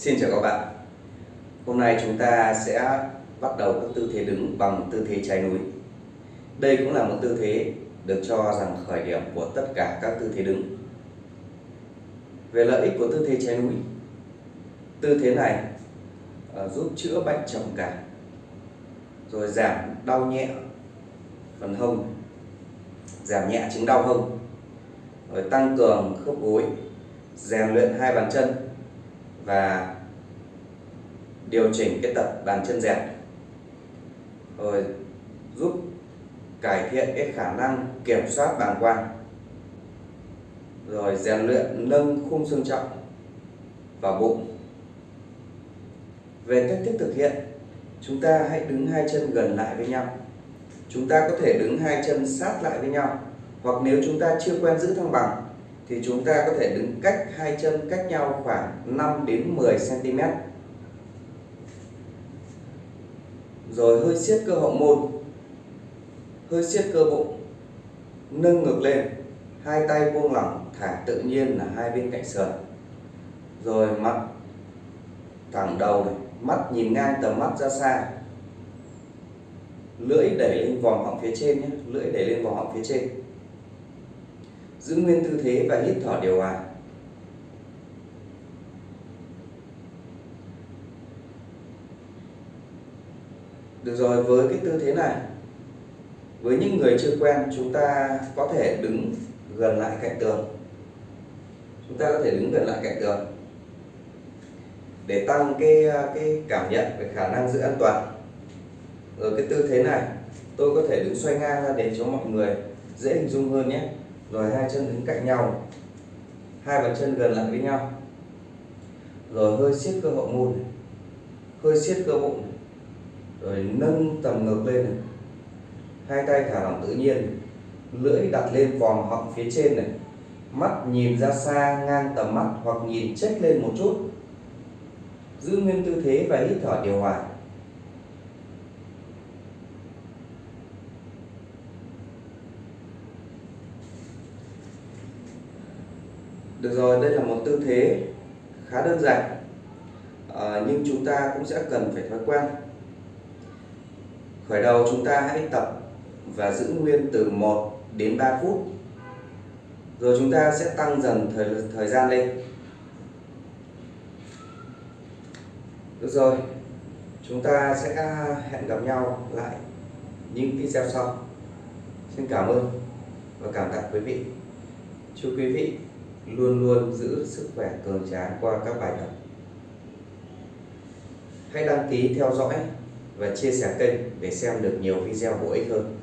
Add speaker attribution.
Speaker 1: Xin chào các bạn. Hôm nay chúng ta sẽ bắt đầu các tư thế đứng bằng tư thế trái núi. Đây cũng là một tư thế được cho rằng khởi điểm của tất cả các tư thế đứng. Về lợi ích của tư thế trái núi, Tư thế này ờ, giúp chữa bệnh trầm cảm, Rồi giảm đau nhẹ phần hông, Giảm nhẹ chứng đau hông, Rồi tăng cường khớp gối, rèn luyện hai bàn chân và điều chỉnh cái tập bàn chân dẹt. Rồi giúp cải thiện cái khả năng kiểm soát bàng quang. Rồi rèn luyện nâng khung xương trọng và bụng. Về cách thức thực hiện, chúng ta hãy đứng hai chân gần lại với nhau. Chúng ta có thể đứng hai chân sát lại với nhau, hoặc nếu chúng ta chưa quen giữ thăng bằng thì chúng ta có thể đứng cách hai chân cách nhau khoảng 5 đến 10 cm. Rồi hơi siết cơ hậu môn. Hơi siết cơ bụng. Nâng ngực lên. Hai tay buông lỏng thả tự nhiên là hai bên cạnh sườn. Rồi mặt thẳng đầu này, mắt nhìn ngang tầm mắt ra xa. Lưỡi đẩy lên vòng họng phía trên nhé, lưỡi đẩy lên vòng họng phía trên giữ nguyên tư thế và hít thở điều hòa. Được rồi, với cái tư thế này, với những người chưa quen, chúng ta có thể đứng gần lại cạnh tường. Chúng ta có thể đứng gần lại cạnh tường để tăng cái cái cảm nhận về khả năng giữ an toàn. Rồi cái tư thế này, tôi có thể đứng xoay ngang ra để cho mọi người dễ hình dung hơn nhé rồi hai chân đứng cạnh nhau. Hai bàn chân gần lại với nhau. Rồi hơi siết cơ hậu môn hơi siết cơ bụng rồi nâng tầm ngực lên này. hai tay thả lỏng tự nhiên. Lưỡi đặt lên vòm họng phía trên này. Mắt nhìn ra xa, ngang tầm mắt hoặc nhìn chết lên một chút. Giữ nguyên tư thế và hít thở điều hòa. Được rồi, đây là một tư thế khá đơn giản à, nhưng chúng ta cũng sẽ cần phải thói quen. Khởi đầu chúng ta hãy tập và giữ nguyên từ 1 đến 3 phút. Rồi chúng ta sẽ tăng dần thời thời gian lên. Được rồi, chúng ta sẽ hẹn gặp nhau lại những video sau. Xin cảm ơn và cảm tạ quý vị. Chúc quý vị luôn luôn giữ sức khỏe cường tráng qua các bài tập. Hãy đăng ký theo dõi và chia sẻ kênh để xem được nhiều video bổ ích hơn.